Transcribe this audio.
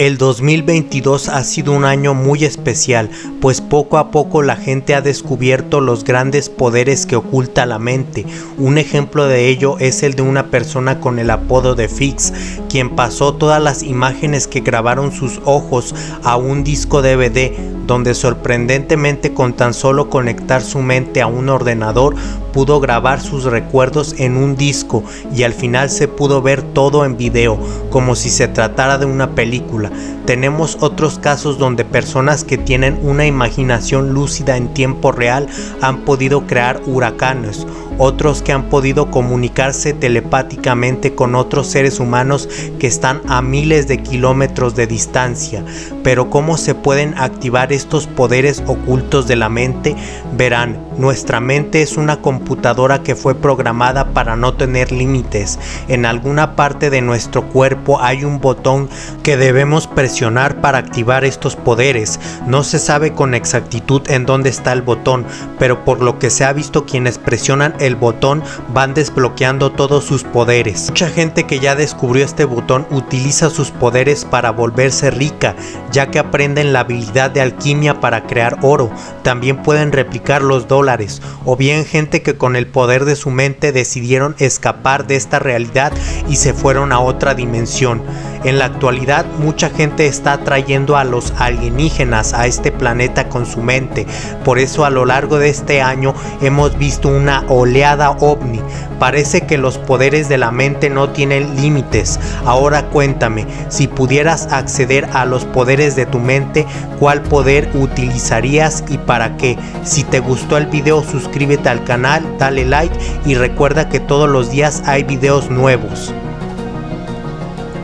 El 2022 ha sido un año muy especial, pues poco a poco la gente ha descubierto los grandes poderes que oculta la mente. Un ejemplo de ello es el de una persona con el apodo de Fix, quien pasó todas las imágenes que grabaron sus ojos a un disco DVD, donde sorprendentemente con tan solo conectar su mente a un ordenador pudo grabar sus recuerdos en un disco y al final se pudo ver todo en video, como si se tratara de una película. Tenemos otros casos donde personas que tienen una imaginación lúcida en tiempo real han podido crear huracanes, otros que han podido comunicarse telepáticamente con otros seres humanos que están a miles de kilómetros de distancia. Pero ¿cómo se pueden activar estos poderes ocultos de la mente? Verán, nuestra mente es una computadora que fue programada para no tener límites. En alguna parte de nuestro cuerpo hay un botón que debemos presionar para activar estos poderes. No se sabe con exactitud en dónde está el botón, pero por lo que se ha visto quienes presionan el botón van desbloqueando todos sus poderes. Mucha gente que ya descubrió este botón utiliza sus poderes para volverse rica, ya que aprenden la habilidad de alquimia para crear oro. También pueden replicar los dólares, o bien gente que con el poder de su mente decidieron escapar de esta realidad y se fueron a otra dimensión. En la actualidad mucha gente está trayendo a los alienígenas a este planeta con su mente, por eso a lo largo de este año hemos visto una oleada ovni. Parece que los poderes de la mente no tienen límites. Ahora cuéntame, si pudieras acceder a los poderes de tu mente, ¿cuál poder utilizarías y para qué? Si te gustó el suscríbete al canal, dale like y recuerda que todos los días hay videos nuevos.